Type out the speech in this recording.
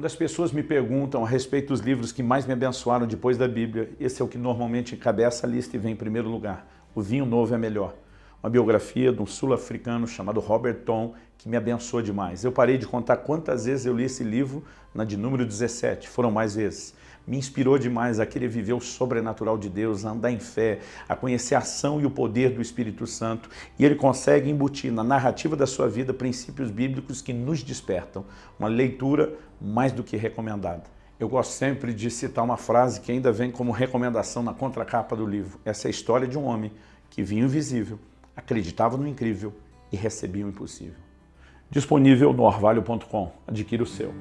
Quando as pessoas me perguntam a respeito dos livros que mais me abençoaram depois da Bíblia, esse é o que normalmente encabeça a lista e vem em primeiro lugar. O Vinho Novo é melhor. Uma biografia de um sul-africano chamado Robert Tom, que me abençoou demais. Eu parei de contar quantas vezes eu li esse livro, na de número 17, foram mais vezes me inspirou demais a querer viver o sobrenatural de Deus, a andar em fé, a conhecer a ação e o poder do Espírito Santo. E ele consegue embutir na narrativa da sua vida princípios bíblicos que nos despertam. Uma leitura mais do que recomendada. Eu gosto sempre de citar uma frase que ainda vem como recomendação na contracapa do livro. Essa é a história de um homem que vinha invisível, acreditava no incrível e recebia o impossível. Disponível no orvalho.com. Adquira o seu.